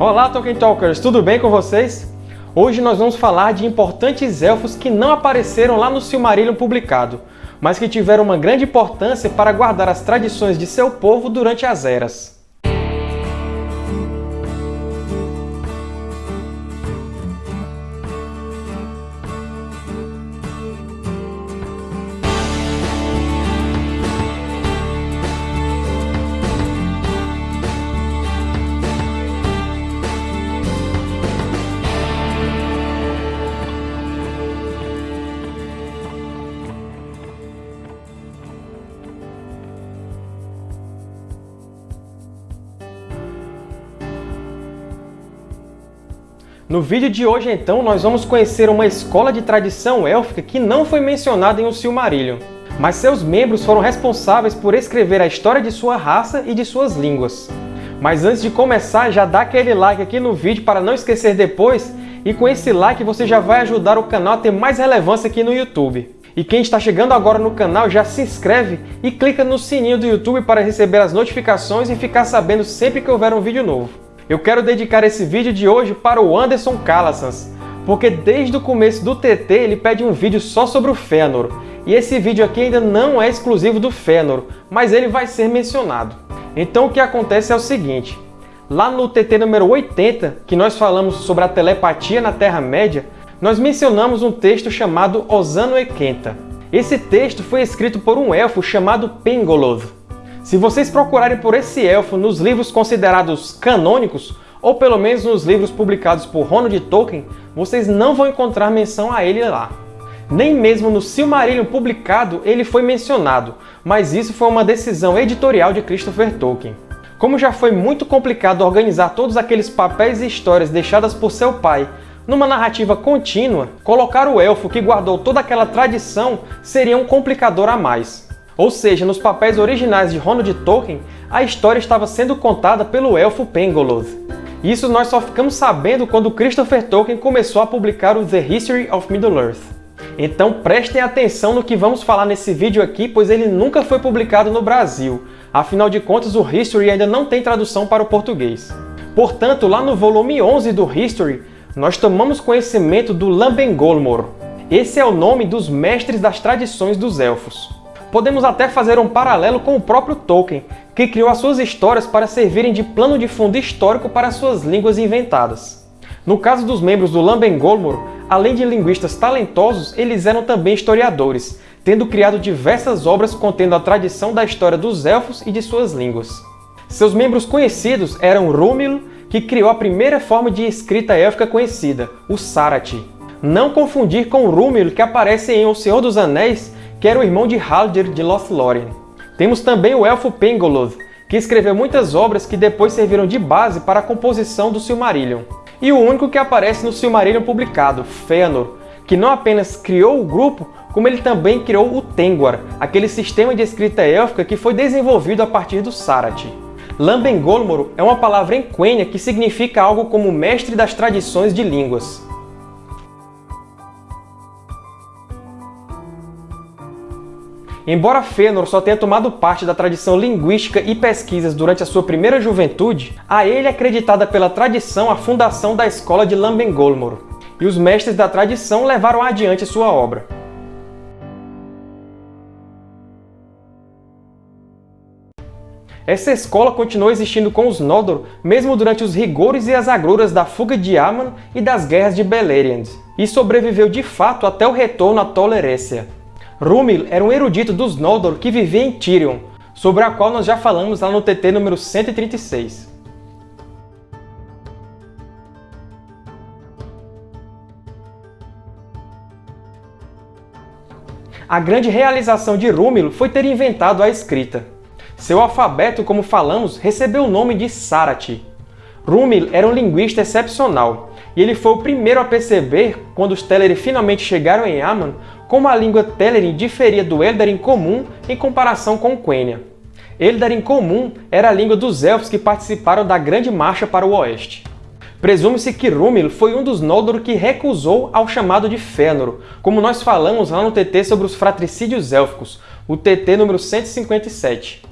Olá, Tolkien Talkers! Tudo bem com vocês? Hoje nós vamos falar de importantes elfos que não apareceram lá no Silmarillion publicado, mas que tiveram uma grande importância para guardar as tradições de seu povo durante as eras. No vídeo de hoje, então, nós vamos conhecer uma escola de tradição élfica que não foi mencionada em O Silmarillion, mas seus membros foram responsáveis por escrever a história de sua raça e de suas línguas. Mas antes de começar, já dá aquele like aqui no vídeo para não esquecer depois, e com esse like você já vai ajudar o canal a ter mais relevância aqui no YouTube. E quem está chegando agora no canal já se inscreve e clica no sininho do YouTube para receber as notificações e ficar sabendo sempre que houver um vídeo novo. Eu quero dedicar esse vídeo de hoje para o Anderson Calassans, porque desde o começo do TT ele pede um vídeo só sobre o Fëanor, e esse vídeo aqui ainda não é exclusivo do Fëanor, mas ele vai ser mencionado. Então o que acontece é o seguinte, lá no TT número 80, que nós falamos sobre a telepatia na Terra-média, nós mencionamos um texto chamado Osano Ekenta. Esse texto foi escrito por um elfo chamado Pengoloth, se vocês procurarem por esse elfo nos livros considerados canônicos, ou pelo menos nos livros publicados por Ronald Tolkien, vocês não vão encontrar menção a ele lá. Nem mesmo no Silmarillion publicado ele foi mencionado, mas isso foi uma decisão editorial de Christopher Tolkien. Como já foi muito complicado organizar todos aqueles papéis e histórias deixadas por seu pai numa narrativa contínua, colocar o elfo que guardou toda aquela tradição seria um complicador a mais. Ou seja, nos papéis originais de Ronald Tolkien, a história estava sendo contada pelo elfo Pengoloth. Isso nós só ficamos sabendo quando Christopher Tolkien começou a publicar o The History of Middle-earth. Então prestem atenção no que vamos falar nesse vídeo aqui, pois ele nunca foi publicado no Brasil. Afinal de contas, o History ainda não tem tradução para o português. Portanto, lá no volume 11 do History, nós tomamos conhecimento do Lambengolmor. Esse é o nome dos mestres das tradições dos Elfos. Podemos até fazer um paralelo com o próprio Tolkien, que criou as suas histórias para servirem de plano de fundo histórico para suas línguas inventadas. No caso dos membros do Lambengolmor, além de linguistas talentosos, eles eram também historiadores, tendo criado diversas obras contendo a tradição da história dos Elfos e de suas línguas. Seus membros conhecidos eram Rúmil, que criou a primeira forma de escrita élfica conhecida, o Sarathi. Não confundir com Rúmil, que aparece em O Senhor dos Anéis que era o irmão de Haldir de Lothlórien. Temos também o elfo Pengoloth, que escreveu muitas obras que depois serviram de base para a composição do Silmarillion. E o único que aparece no Silmarillion publicado, Fëanor, que não apenas criou o grupo, como ele também criou o Tengwar, aquele sistema de escrita élfica que foi desenvolvido a partir do Sarathi. Lambengolmor é uma palavra em Quenya que significa algo como mestre das tradições de línguas. Embora Fëanor só tenha tomado parte da tradição linguística e pesquisas durante a sua primeira juventude, a ele é acreditada pela tradição a fundação da escola de Lambengolmor, e os mestres da tradição levaram adiante sua obra. Essa escola continuou existindo com os Noldor mesmo durante os rigores e as agruras da fuga de Aman e das guerras de Beleriand, e sobreviveu de fato até o retorno a Tol Eressëa. Rúmil era um erudito dos Noldor que vivia em Tirion, sobre a qual nós já falamos lá no TT número 136. A grande realização de Rúmil foi ter inventado a escrita. Seu alfabeto, como falamos, recebeu o nome de Sarathi. Rúmil era um linguista excepcional, e ele foi o primeiro a perceber, quando os Teleri finalmente chegaram em Aman, como a língua Telerin diferia do Eldarin comum em comparação com Quenya. Eldarin comum era a língua dos Elfos que participaram da Grande Marcha para o Oeste. Presume-se que Rúmil foi um dos Noldor que recusou ao chamado de Fëanor, como nós falamos lá no TT sobre os fratricídios élficos, o TT número 157.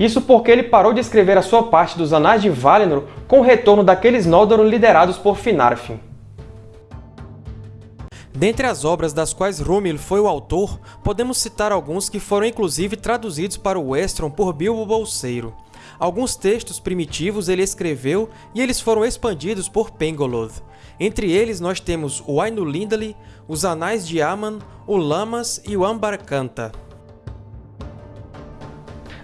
Isso porque ele parou de escrever a sua parte dos Anais de Valinor com o retorno daqueles Noldor liderados por Finarfin. Dentre as obras das quais Rúmil foi o autor, podemos citar alguns que foram inclusive traduzidos para o Westron por Bilbo Bolseiro. Alguns textos primitivos ele escreveu e eles foram expandidos por Pengoloth. Entre eles nós temos o Ainulindale, os Anais de Aman, o Lamas e o Ambarkanta.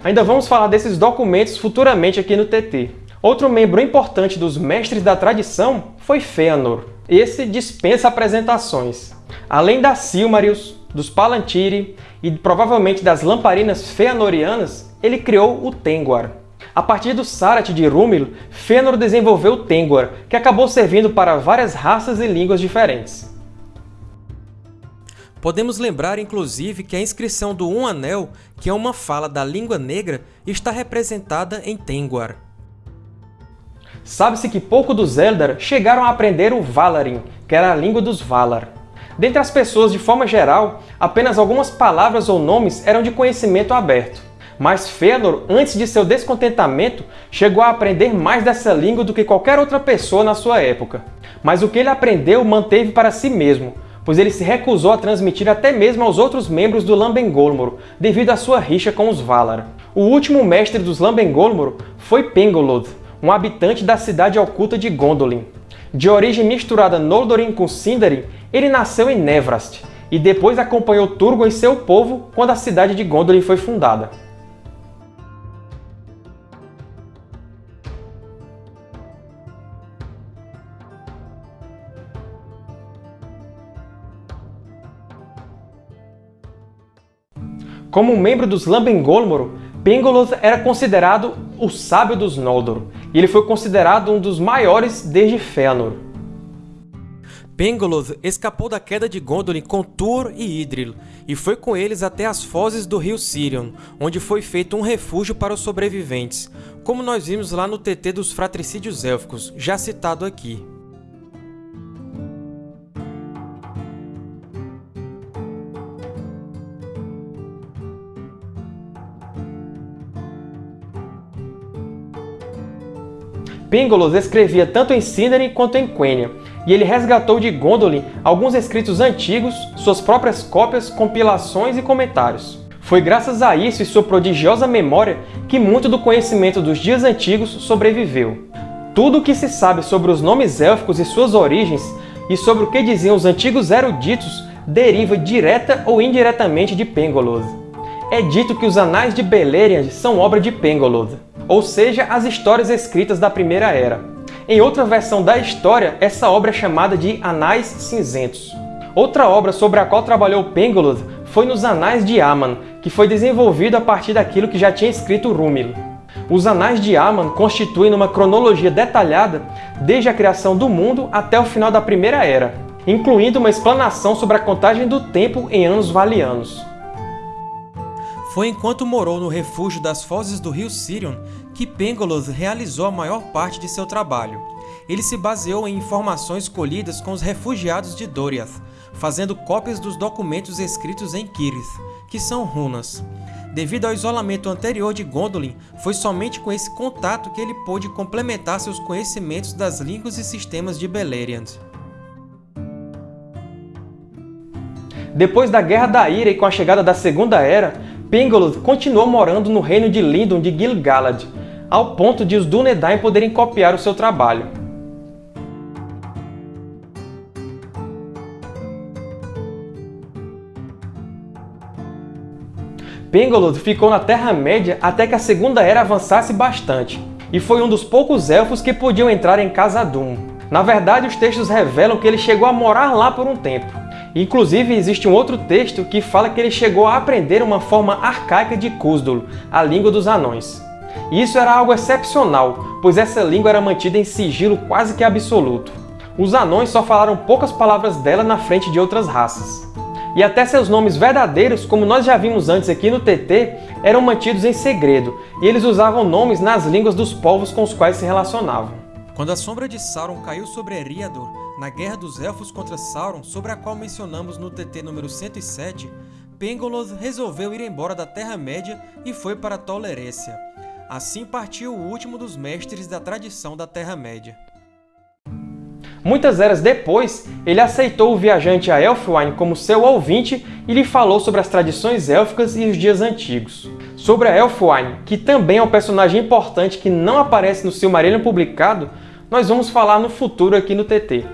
Ainda vamos falar desses documentos futuramente aqui no TT. Outro membro importante dos Mestres da Tradição foi Fëanor. Esse dispensa apresentações. Além das Silmarils, dos Palantiri e provavelmente das lamparinas Fëanorianas, ele criou o Tengwar. A partir do Sarath de Rúmil, Fëanor desenvolveu o Tengwar, que acabou servindo para várias raças e línguas diferentes. Podemos lembrar, inclusive, que a inscrição do Um Anel, que é uma fala da língua negra, está representada em Tengwar. Sabe-se que pouco dos Eldar chegaram a aprender o Valarin, que era a língua dos Valar. Dentre as pessoas, de forma geral, apenas algumas palavras ou nomes eram de conhecimento aberto. Mas Fëanor, antes de seu descontentamento, chegou a aprender mais dessa língua do que qualquer outra pessoa na sua época. Mas o que ele aprendeu manteve para si mesmo, pois ele se recusou a transmitir até mesmo aos outros membros do Lambengolmor, devido à sua rixa com os Valar. O último mestre dos Lambengolmor foi Pengoloth, um habitante da cidade oculta de Gondolin. De origem misturada Noldorin com Sindarin, ele nasceu em Nevrast, e depois acompanhou Turgon e seu povo quando a cidade de Gondolin foi fundada. Como membro dos Lambengolmor, Pengoloth era considerado o sábio dos Noldor, e ele foi considerado um dos maiores desde Fëanor. Pengoloth escapou da queda de Gondolin com Tuor e Idril, e foi com eles até as fozes do rio Sirion, onde foi feito um refúgio para os sobreviventes, como nós vimos lá no TT dos Fratricídios Élficos, já citado aqui. Pingolus escrevia tanto em Sindarin quanto em Quenya, e ele resgatou de Gondolin alguns escritos antigos, suas próprias cópias, compilações e comentários. Foi graças a isso e sua prodigiosa memória que muito do conhecimento dos dias antigos sobreviveu. Tudo o que se sabe sobre os nomes élficos e suas origens, e sobre o que diziam os antigos eruditos, deriva direta ou indiretamente de Pengoloth. É dito que os Anais de Beleriand são obra de Pengoloth ou seja, as histórias escritas da Primeira Era. Em outra versão da história, essa obra é chamada de Anais Cinzentos. Outra obra sobre a qual trabalhou Pengoloth foi nos Anais de Aman, que foi desenvolvido a partir daquilo que já tinha escrito Rúmil. Os Anais de Aman constituem uma cronologia detalhada desde a criação do mundo até o final da Primeira Era, incluindo uma explanação sobre a contagem do tempo em anos valianos. Foi enquanto morou no refúgio das fozes do rio Sirion que Pengoloth realizou a maior parte de seu trabalho. Ele se baseou em informações colhidas com os refugiados de Doriath, fazendo cópias dos documentos escritos em Kirith, que são runas. Devido ao isolamento anterior de Gondolin, foi somente com esse contato que ele pôde complementar seus conhecimentos das línguas e sistemas de Beleriand. Depois da Guerra da Ira e com a chegada da Segunda Era, Pengoloth continuou morando no reino de Lindon de Gil-galad, ao ponto de os Dúnedain poderem copiar o seu trabalho. Pengoloth ficou na Terra-média até que a Segunda Era avançasse bastante, e foi um dos poucos elfos que podiam entrar em Khazad-dûm. Na verdade, os textos revelam que ele chegou a morar lá por um tempo. Inclusive, existe um outro texto que fala que ele chegou a aprender uma forma arcaica de Khuzdul, a língua dos anões. E isso era algo excepcional, pois essa língua era mantida em sigilo quase que absoluto. Os anões só falaram poucas palavras dela na frente de outras raças. E até seus nomes verdadeiros, como nós já vimos antes aqui no TT, eram mantidos em segredo, e eles usavam nomes nas línguas dos povos com os quais se relacionavam. Quando a sombra de Sauron caiu sobre Eriador, na Guerra dos Elfos contra Sauron, sobre a qual mencionamos no TT número 107, Pengoloth resolveu ir embora da Terra-média e foi para Tol Eressëa. Assim partiu o último dos mestres da tradição da Terra-média. Muitas eras depois, ele aceitou o viajante a Elfwine como seu ouvinte e lhe falou sobre as tradições élficas e os dias antigos. Sobre a Elfwine, que também é um personagem importante que não aparece no Silmarillion publicado, nós vamos falar no futuro aqui no TT.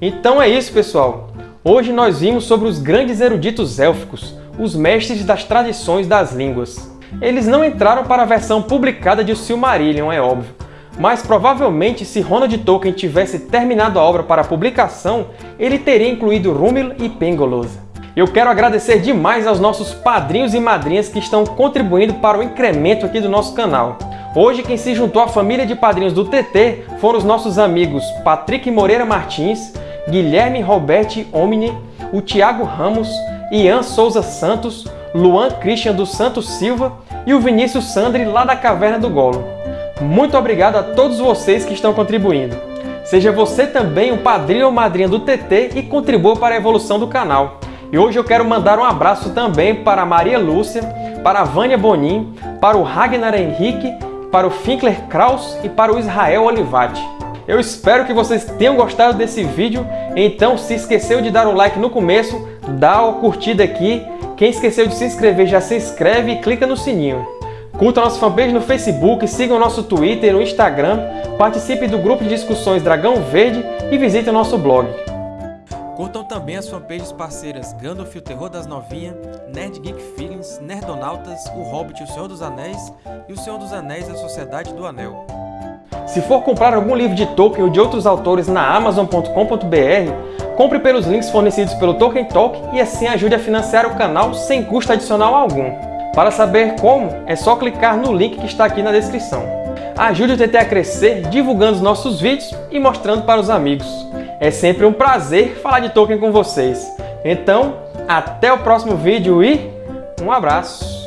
Então é isso, pessoal! Hoje nós vimos sobre os grandes eruditos élficos, os mestres das tradições das línguas. Eles não entraram para a versão publicada de Silmarillion, é óbvio, mas provavelmente se Ronald Tolkien tivesse terminado a obra para publicação, ele teria incluído Rúmil e Pengolosa. Eu quero agradecer demais aos nossos padrinhos e madrinhas que estão contribuindo para o incremento aqui do nosso canal. Hoje quem se juntou à família de padrinhos do TT foram os nossos amigos Patrick Moreira Martins, Guilherme Roberti Omni, o Tiago Ramos, Ian Souza Santos, Luan Christian dos Santos Silva e o Vinícius Sandri lá da Caverna do Golo. Muito obrigado a todos vocês que estão contribuindo. Seja você também um padrinho ou madrinha do TT e contribua para a evolução do canal. E hoje eu quero mandar um abraço também para a Maria Lúcia, para a Vânia Bonin, para o Ragnar Henrique, para o Finkler Kraus e para o Israel Olivati. Eu espero que vocês tenham gostado desse vídeo, então se esqueceu de dar o like no começo, dá o curtida aqui. Quem esqueceu de se inscrever já se inscreve e clica no sininho. Curta nossa fanpage no Facebook, siga o nosso Twitter e no Instagram, participe do grupo de discussões Dragão Verde e visite o nosso blog. Curtam também as fanpages parceiras Gandalf o Terror das Novinhas, Nerd Geek Feelings, Nerdonautas, O Hobbit o Senhor dos Anéis e O Senhor dos Anéis e a Sociedade do Anel. Se for comprar algum livro de Tolkien ou de outros autores na Amazon.com.br, compre pelos links fornecidos pelo Tolkien Talk e assim ajude a financiar o canal sem custo adicional algum. Para saber como, é só clicar no link que está aqui na descrição. Ajude o TT a crescer divulgando os nossos vídeos e mostrando para os amigos. É sempre um prazer falar de Tolkien com vocês. Então, até o próximo vídeo e um abraço!